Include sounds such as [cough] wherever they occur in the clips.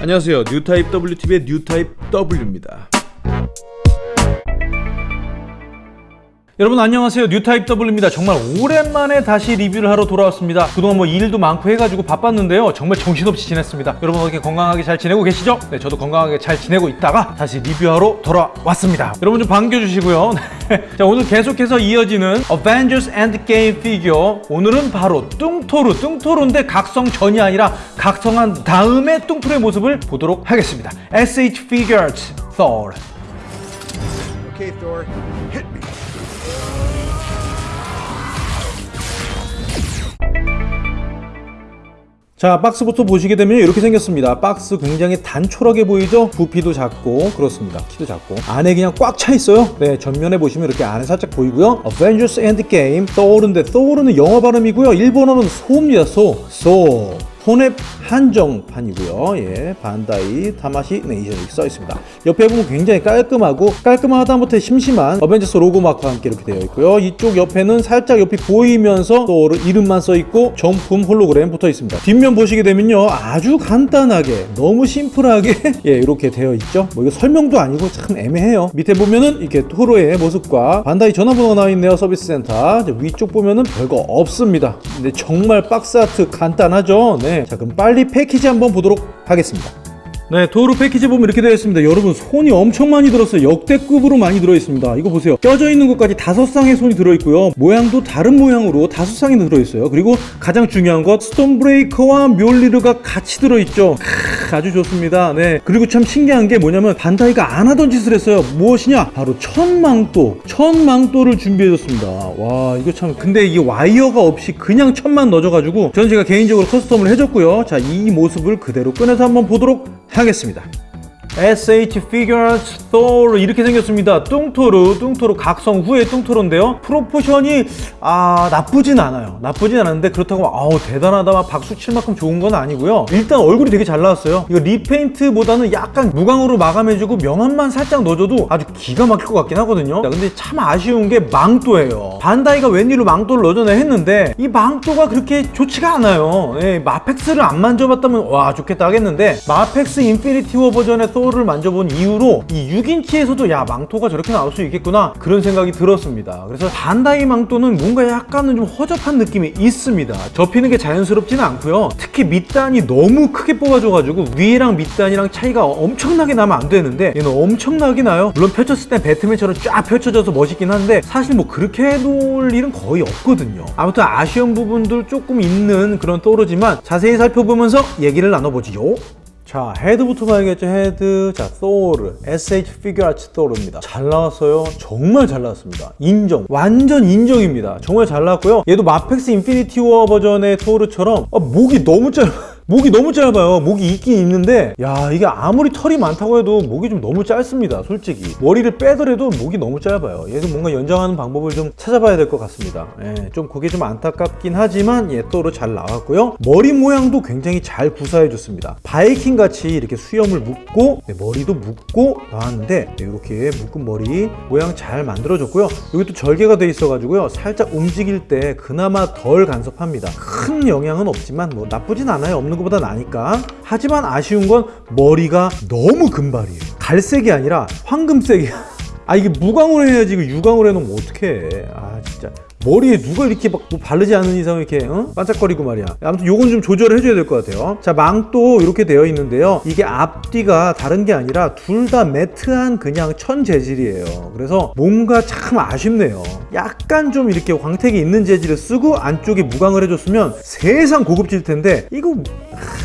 안녕하세요. 뉴타입 WTV의 뉴타입 W입니다 여러분 안녕하세요. 뉴타입 W입니다. 정말 오랜만에 다시 리뷰를 하러 돌아왔습니다. 그동안 뭐 일도 많고 해가지고 바빴는데요. 정말 정신없이 지냈습니다. 여러분 어떻게 건강하게 잘 지내고 계시죠? 네 저도 건강하게 잘 지내고 있다가 다시 리뷰하러 돌아왔습니다. 여러분 좀 반겨주시고요. [laughs] 자 오늘 계속해서 이어지는 Avengers Endgame 피규어. 오늘은 바로 뚱토르 뚱토르인데 각성 전이 아니라 각성한 다음에 뚱토르의 모습을 보도록 하겠습니다. SH Figures Thor 자 박스부터 보시게 되면 이렇게 생겼습니다. 박스 굉장히 단촐하게 보이죠? 부피도 작고 그렇습니다. 키도 작고. 안에 그냥 꽉 차 있어요? 네 전면에 보시면 이렇게 안에 살짝 보이고요. Avengers Endgame 토르는데 토르는 영어 발음이고요. 일본어는 소입니다 소 소 혼웹 한정판이고요. 예, 반다이 타마시 네이션 이렇게 써 있습니다. 옆에 보면 굉장히 깔끔하고 깔끔하다 못해 심심한 어벤져스 로고 마크와 함께 이렇게 되어 있고요. 이쪽 옆에는 살짝 옆이 보이면서 또 이름만 써 있고 정품 홀로그램 붙어 있습니다. 뒷면 보시게 되면요, 아주 간단하게 너무 심플하게 [laughs] 예, 이렇게 되어 있죠. 뭐 이거 설명도 아니고 참 애매해요. 밑에 보면은 이렇게 토르의 모습과 반다이 전화번호가 나와 있네요. 서비스 센터. 위쪽 보면은 별거 없습니다. 근데 정말 박스 아트 간단하죠. 네. 자 그럼 빨리 패키지 한번 보도록 하겠습니다 네 토르 패키지 보면 이렇게 되어 있습니다. 여러분 손이 엄청 많이 들었어요. 역대급으로 많이 들어있습니다. 이거 보세요. 껴져 있는 것까지 다섯 쌍의 손이 들어있고요. 모양도 다른 모양으로 다섯 쌍이 들어있어요. 그리고 가장 중요한 것 스톰브레이커와 묠니르가 같이 들어있죠. 크, 아주 좋습니다. 네. 그리고 참 신기한 게 뭐냐면 반다이가 안 하던 짓을 했어요. 무엇이냐? 바로 천 망토 천 망토를 준비해줬습니다. 와 이거 참 근데 이게 와이어가 없이 그냥 천만 넣어줘가지고 저는 제가 개인적으로 커스텀을 해줬고요. 자 이 모습을 그대로 꺼내서 한번 보도록 하겠습니다. SH Figures Thor 이렇게 생겼습니다. 뚱토르, 뚱토르 각성 후의 뚱토르인데요. 프로포션이 아 나쁘진 않아요. 나쁘진 않은데 그렇다고 막, 아우 대단하다 막 박수 칠 만큼 좋은 건 아니고요. 일단 얼굴이 되게 잘 나왔어요. 이거 repaint보다는 약간 무광으로 마감해주고 명암만 살짝 넣어줘도 아주 기가 막힐 것 같긴 하거든요. 근데 참 아쉬운 게 망토예요. 반다이가 웬일로 망토를 넣어줘나 했는데 이 망토가 그렇게 좋지가 않아요. 예, 마펙스를 안 만져봤다면 와 좋겠다 하겠는데 마펙스 인피니티 워 버전의 소르를 만져본 이후로 이 6인치에서도 야 망토가 저렇게 나올 수 있겠구나 그런 생각이 들었습니다. 그래서 반다이 망토는 뭔가 약간은 좀 허접한 느낌이 있습니다. 접히는 게 자연스럽지는 않고요. 특히 밑단이 너무 크게 뽑아줘가지고 위랑 밑단이랑 차이가 엄청나게 나면 안 되는데 얘는 엄청나게 나요. 물론 펼쳤을 때 배트맨처럼 쫙 펼쳐져서 멋있긴 한데 사실 뭐 그렇게 해놓을 일은 거의 없거든요. 아무튼 아쉬운 부분들 조금 있는 그런 또르지만 자세히 살펴보면서 얘기를 나눠보지요 자 헤드부터 봐야겠죠. 헤드. 자 토르. SH 피규어 아츠 토르입니다. 잘 나왔어요. 정말 잘 나왔습니다. 인정. 완전 인정입니다. 정말 잘 나왔고요. 얘도 마펙스 인피니티 워 버전의 토르처럼 아, 목이 너무 짧아 목이 너무 짧아요. 목이 있긴 있는데 야 이게 아무리 털이 많다고 해도 목이 좀 너무 짧습니다 솔직히. 머리를 빼더라도 목이 너무 짧아요. 얘도 뭔가 연장하는 방법을 좀 찾아봐야 될 것 같습니다. 예, 좀 그게 좀 안타깝긴 하지만 얘 토르 잘 나왔고요. 머리 모양도 굉장히 잘 구사해 줬습니다. 바이킹 같이 이렇게 수염을 묶고 네, 머리도 묶고 나왔는데 네, 이렇게 묶은 머리 모양 잘 만들어 줬고요. 여기 또 절개가 돼 있어 가지고요. 살짝 움직일 때 그나마 덜 간섭합니다. 큰 영향은 없지만 뭐 나쁘진 않아요. 없는 것보다 나니까. 하지만 아쉬운 건 머리가 너무 금발이에요. 갈색이 아니라 황금색이야. 아 이게 무광으로 해야지 이거 유광으로 해놓으면 어떡해. 아 진짜 머리에 누가 이렇게 막 뭐 바르지 않은 이상 이렇게 어? 반짝거리고 말이야. 아무튼 요건 좀 조절을 해줘야 될 것 같아요. 자 망도 이렇게 되어 있는데요. 이게 앞뒤가 다른 게 아니라 둘 다 매트한 그냥 천 재질이에요. 그래서 뭔가 참 아쉽네요. 약간 좀 이렇게 광택이 있는 재질을 쓰고 안쪽에 무광을 해줬으면 세상 고급질 텐데 이거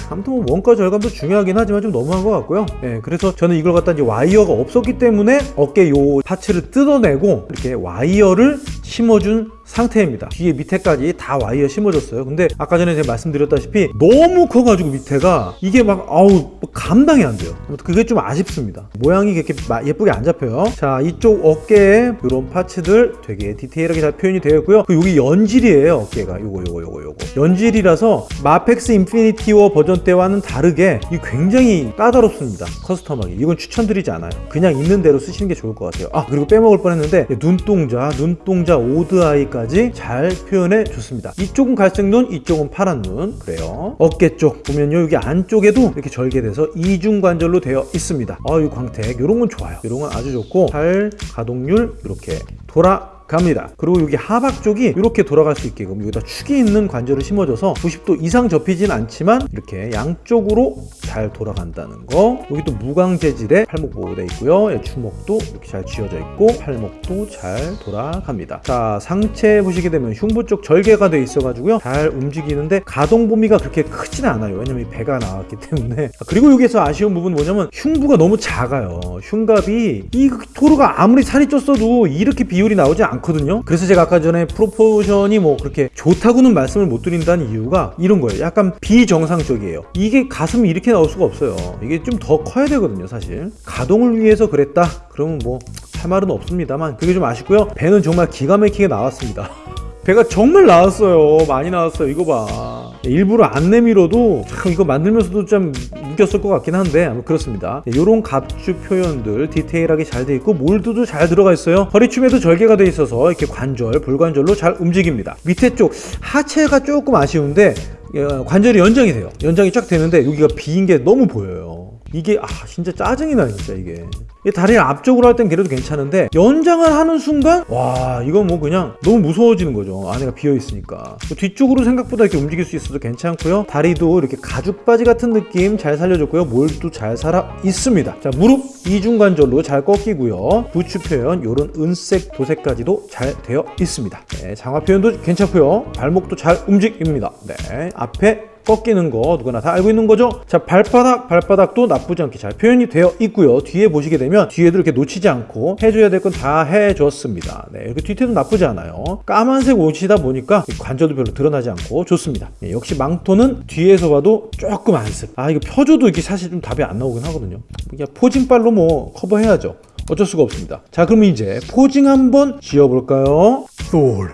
아무튼 뭐 원가 절감도 중요하긴 하지만 좀 너무한 것 같고요. 예, 그래서 저는 이걸 갖다 이제 와이어가 없었기 때문에 어깨 요 파츠를 뜯어내고 이렇게 와이어를 심어준 상태입니다. 뒤에 밑에까지 다 와이어 심어줬어요. 근데 아까 전에 제가 말씀드렸다시피 너무 커가지고 밑에가 이게 막 아우 뭐 감당이 안 돼요. 그게 좀 아쉽습니다. 모양이 그렇게 마- 예쁘게 안 잡혀요. 자 이쪽 어깨에 이런 파츠들 되게 디테일하게 잘 표현이 되어 있고요. 그리고 여기 연질이에요 어깨가. 요거 요거 요거 요거. 연질이라서 마펙스 인피니티 워 버전 때와는 다르게 이 굉장히 까다롭습니다. 커스텀하게. 이건 추천드리지 않아요. 그냥 있는 대로 쓰시는 게 좋을 것 같아요. 아 그리고 빼먹을 뻔했는데 눈동자 눈동자 오드아이 눈깔까지 잘 표현해 줬습니다. 이쪽은 갈색 눈, 이쪽은 파란 눈. 그래요. 어깨 쪽 보면요. 여기 안쪽에도 이렇게 절개돼서 이중 관절로 되어 있습니다. 아, 이 광택 이런 건 좋아요. 이런 건 아주 좋고 팔 가동률 이렇게 돌아 갑니다. 그리고 여기 하박 쪽이 이렇게 돌아갈 수 있게끔 여기다 축이 있는 관절을 심어줘서 90도 이상 접히진 않지만 이렇게 양쪽으로 잘 돌아간다는 거. 여기 또 무광 재질의 팔목 보호되어 있고요. 예, 주먹도 이렇게 잘 쥐어져 있고 팔목도 잘 돌아갑니다. 자 상체 보시게 되면 흉부 쪽 절개가 돼 있어 가지고요. 잘 움직이는데 가동 범위가 그렇게 크진 않아요. 왜냐면 이 배가 나왔기 때문에. 아, 그리고 여기서 아쉬운 부분은 뭐냐면 흉부가 너무 작아요. 흉갑이 이 토르가 아무리 살이 쪘어도 이렇게 비율이 나오지 않 거든요. 그래서 제가 아까 전에 프로포션이 뭐 그렇게 좋다고는 말씀을 못 드린다는 이유가 이런 거예요. 약간 비정상적이에요. 이게 가슴이 이렇게 나올 수가 없어요. 이게 좀 더 커야 되거든요, 사실. 가동을 위해서 그랬다? 그러면 뭐 할 말은 없습니다만 그게 좀 아쉽고요. 배는 정말 기가 막히게 나왔습니다. [laughs] 배가 정말 나왔어요. 많이 나왔어요. 이거 봐. 일부러 안 내밀어도 참 이거 만들면서도 좀 웃겼을 것 같긴 한데 그렇습니다. 이런 갑주 표현들 디테일하게 잘 돼 있고 몰드도 잘 들어가 있어요. 허리춤에도 절개가 돼 있어서 이렇게 관절, 불관절로 잘 움직입니다. 밑에 쪽 하체가 조금 아쉬운데 어, 관절이 연장이 돼요. 연장이 쫙 되는데 여기가 비인 게 너무 보여요. 이게 아 진짜 짜증이 나 진짜 이게. 이 다리를 앞쪽으로 할 땐 그래도 괜찮은데 연장을 하는 순간 와 이건 뭐 그냥 너무 무서워지는 거죠. 안에가 비어 있으니까. 뒤쪽으로 생각보다 이렇게 움직일 수 있어도 괜찮고요. 다리도 이렇게 가죽 바지 같은 느낌 잘 살려줬고요. 몰도 잘 살아 있습니다. 자 무릎 이중관절로 잘 꺾이고요. 부추 표현 요런 은색 도색까지도 잘 되어 있습니다. 네, 장화 표현도 괜찮고요. 발목도 잘 움직입니다. 네 앞에 꺾이는 거 누구나 다 알고 있는 거죠? 자 발바닥 발바닥도 나쁘지 않게 잘 표현이 되어 있고요. 뒤에 보시게 되면 뒤에도 이렇게 놓치지 않고 해줘야 될 건 다 해줬습니다. 네 이렇게 뒤태도 나쁘지 않아요. 까만색 옷이다 보니까 관절도 별로 드러나지 않고 좋습니다. 네, 역시 망토는 뒤에서 봐도 조금 안습 아 이거 펴줘도 이게 사실 좀 답이 안 나오긴 하거든요. 그냥 posing빨로 뭐 커버해야죠. 어쩔 수가 없습니다. 자 그럼 이제 posing 한번 지어볼까요? Thor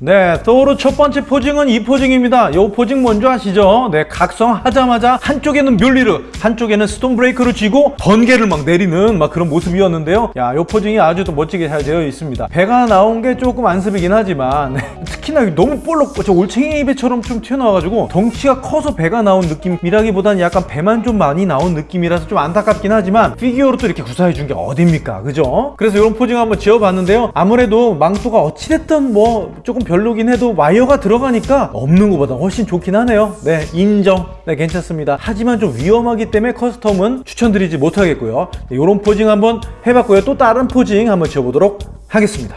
네, 토르 첫 번째 posing은 이 posing입니다. 이 posing 뭔지 아시죠? 네, 각성하자마자 한쪽에는 묠니르, 한쪽에는 스톰브레이커를 쥐고 번개를 막 내리는 막 그런 모습이었는데요. 야, 이 posing이 아주 또 멋지게 잘 되어 있습니다. 배가 나온 게 조금 안습이긴 하지만 네, [laughs] 특히나 너무 볼록, 저 올챙이 배처럼 좀 튀어나와가지고 덩치가 커서 배가 나온 느낌이라기보다는 약간 배만 좀 많이 나온 느낌이라서 좀 안타깝긴 하지만 피규어로 또 이렇게 구현해 준 게 어딥니까? 그죠? 그래서 이런 posing 한번 지어봤는데요. 아무래도 망토가 어찌됐든 뭐 조금 별로긴 해도 와이어가 들어가니까 없는 것보다 훨씬 좋긴 하네요. 네 인정. 네 괜찮습니다. 하지만 좀 위험하기 때문에 custom은 추천드리지 못하겠고요. 네, 이런 posing 한번 해봤고요. 또 다른 posing 한번 지어보도록 하겠습니다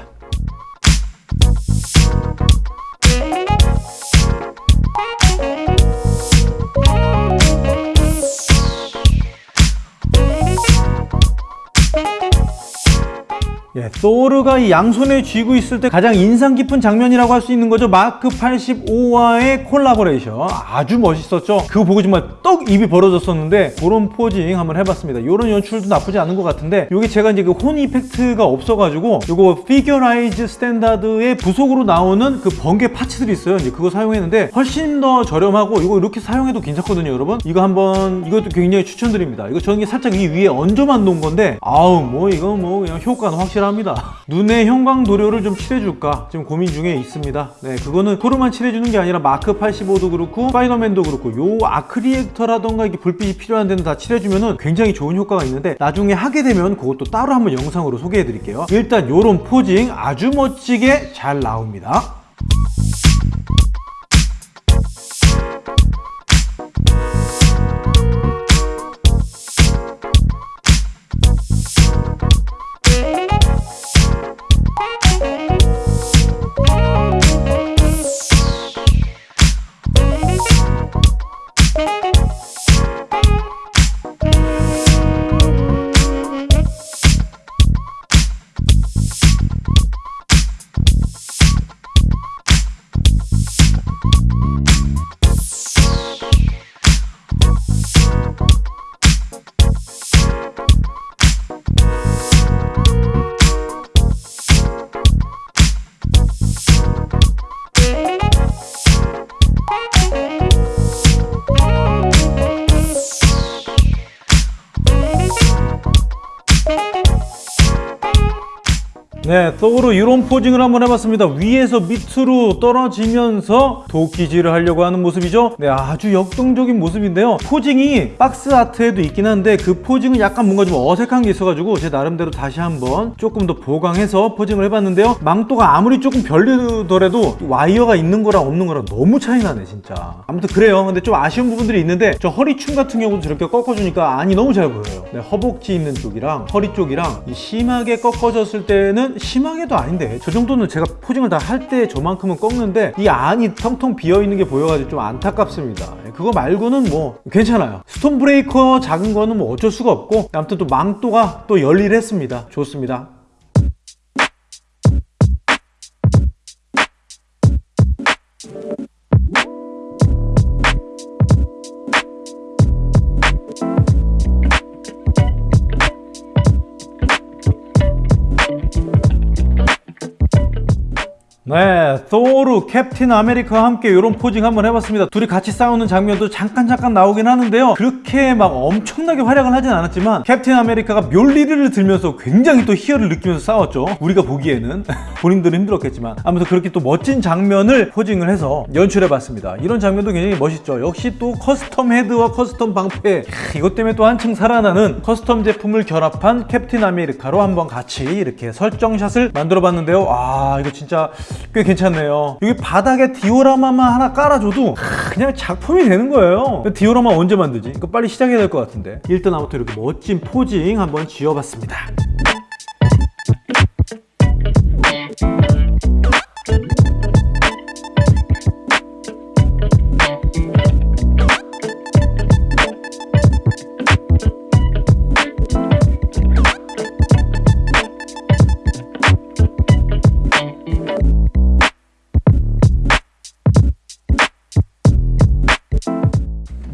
토르가 이 양손에 쥐고 있을 때 가장 인상 깊은 장면이라고 할 수 있는 거죠. 마크 85와의 콜라보레이션. 아주 멋있었죠. 그거 보고 정말 떡 입이 벌어졌었는데 그런 posing 한번 해봤습니다. 이런 연출도 나쁘지 않은 것 같은데 이게 제가 이제 그 혼 effect가 없어가지고 이거 피규어라이즈 스탠다드의 부속으로 나오는 그 번개 parts들이 있어요. 이제 그거 사용했는데 훨씬 더 저렴하고 이거 이렇게 사용해도 괜찮거든요, 여러분. 이거 한번 이것도 굉장히 추천드립니다. 이거 저는 살짝 이 위에 얹어만 놓은 건데 아우 뭐 이거 뭐 그냥 효과는 확실합니다. 눈에 형광 도료를 좀 칠해줄까 지금 고민 중에 있습니다. 네, 그거는 토르만 칠해주는 게 아니라 마크 85도 그렇고 스파이더맨도 그렇고 요 arc reactor라던가 이게 불빛이 필요한 데는 다 칠해주면은 굉장히 좋은 효과가 있는데 나중에 하게 되면 그것도 따로 한번 영상으로 소개해드릴게요. 일단 요런 posing 아주 멋지게 잘 나옵니다. 네, 다음으로 이런 posing을 한번 해봤습니다. 위에서 밑으로 떨어지면서 도끼질을 하려고 하는 모습이죠. 네, 아주 역동적인 모습인데요. posing이 box art에도 있긴 한데 그 posing은 약간 뭔가 좀 어색한 게 있어가지고 제 나름대로 다시 한번 조금 더 보강해서 posing을 해봤는데요. 망토가 아무리 조금 별로더라도 와이어가 있는 거랑 없는 거랑 너무 차이 나네 진짜. 아무튼 그래요. 근데 좀 아쉬운 부분들이 있는데 저 허리춤 같은 경우도 저렇게 꺾어주니까 안이 너무 잘 보여요. 네, 허벅지 있는 쪽이랑 허리 쪽이랑 이 심하게 꺾어졌을 때는 심하게도 아닌데 저 정도는 제가 posing을 다 할 때 저만큼은 꺾는데 이 안이 텅텅 비어 있는 게 보여가지고 좀 안타깝습니다. 예, 그거 말고는 뭐 괜찮아요. 스톰브레이커 작은 거는 뭐 어쩔 수가 없고 아무튼 또 망토가 또 열일했습니다. 좋습니다. Não é? 네, 소르, 캡틴 아메리카와 함께 이런 포징 한번 해봤습니다. 둘이 같이 싸우는 장면도 잠깐 잠깐 나오긴 하는데요. 그렇게 막 엄청나게 활약을 하진 않았지만 캡틴 아메리카가 멸리를 들면서 굉장히 또 희열을 느끼면서 싸웠죠. 우리가 보기에는 [laughs] 본인들은 힘들었겠지만 아무튼 그렇게 또 멋진 장면을 포징을 해서 연출해봤습니다. 이런 장면도 굉장히 멋있죠. 역시 또 custom 헤드와 custom 방패 캬, 이것 때문에 또 한층 살아나는 custom 제품을 결합한 캡틴 아메리카로 한번 같이 이렇게 설정샷을 만들어봤는데요. 아 이거 진짜 꽤 괜찮 네요. 여기 바닥에 디오라마만 하나 깔아줘도 하, 그냥 작품이 되는 거예요. 디오라마 언제 만들지? 이거 빨리 시작해야 될 것 같은데. 일단 아무튼 이렇게 멋진 posing 한번 지어봤습니다.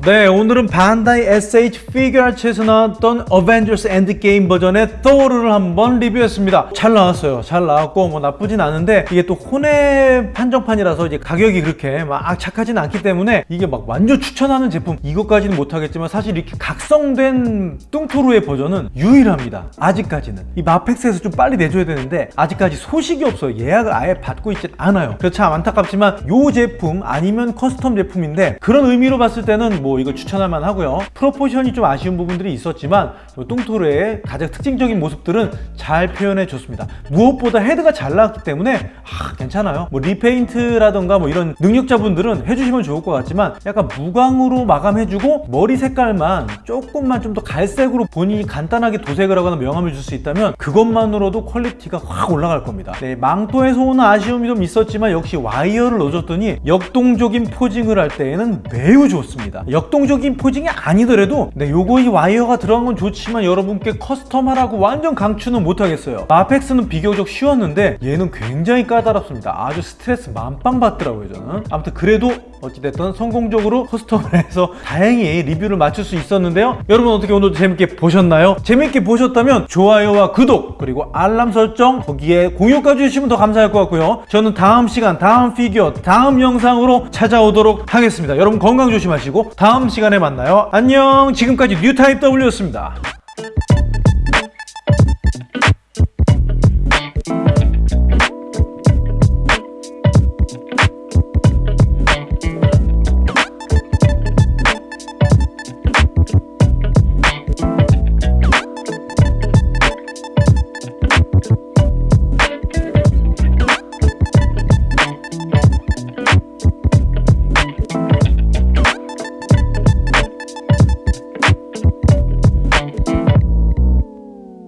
네, 오늘은 반다이 SH 피규어아츠에서 나왔던 어벤져스 엔드게임 버전의 토르를 한번 리뷰했습니다. 잘 나왔어요. 잘 나왔고 뭐 나쁘진 않은데 이게 또 혼의 한정판이라서 이제 가격이 그렇게 막 착하진 않기 때문에 이게 막 완전 추천하는 제품 이것까지는 못하겠지만 사실 이렇게 각성된 뚱토르의 버전은 유일합니다. 아직까지는 이 마펙스에서 좀 빨리 내줘야 되는데 아직까지 소식이 없어요. 예약을 아예 받고 있지 않아요. 그래서 참 안타깝지만 이 제품 아니면 custom 제품인데 그런 의미로 봤을 때는 뭐 이걸 추천할 만하고요. proportion이 좀 아쉬운 부분들이 있었지만 이 뚱토르의 가장 특징적인 모습들은 잘 표현해 줬습니다. 무엇보다 헤드가 잘 나왔기 때문에 아, 괜찮아요. 뭐 repaint라던가 뭐 이런 능력자분들은 해주시면 좋을 것 같지만 약간 무광으로 마감해주고 머리 색깔만 조금만 좀 더 갈색으로 본인이 간단하게 도색을 하거나 명암을 줄 수 있다면 그것만으로도 quality가 확 올라갈 겁니다. 네, 망토에서 오는 아쉬움이 좀 있었지만 역시 와이어를 넣어줬더니 역동적인 posing을 할 때에는 매우 좋습니다. 역 동적인 posing이 아니더라도 네, 요거 이 와이어가 들어간 건 좋지만 여러분께 custom하라고 완전 강추는 못하겠어요. 마펙스는 비교적 쉬웠는데 얘는 굉장히 까다롭습니다. 아주 스트레스 만빵 받더라고요 저는. 아무튼 그래도 어찌됐든 성공적으로 custom을 해서 다행히 리뷰를 마칠 수 있었는데요. 여러분 어떻게 오늘도 재밌게 보셨나요? 재밌게 보셨다면 좋아요와 구독 그리고 알람 설정 거기에 공유까지 해주시면 더 감사할 것 같고요. 저는 다음 시간 다음 피규어 다음 영상으로 찾아오도록 하겠습니다. 여러분 건강 조심하시고 다음 시간에 만나요. 안녕 지금까지 뉴타입 W였습니다.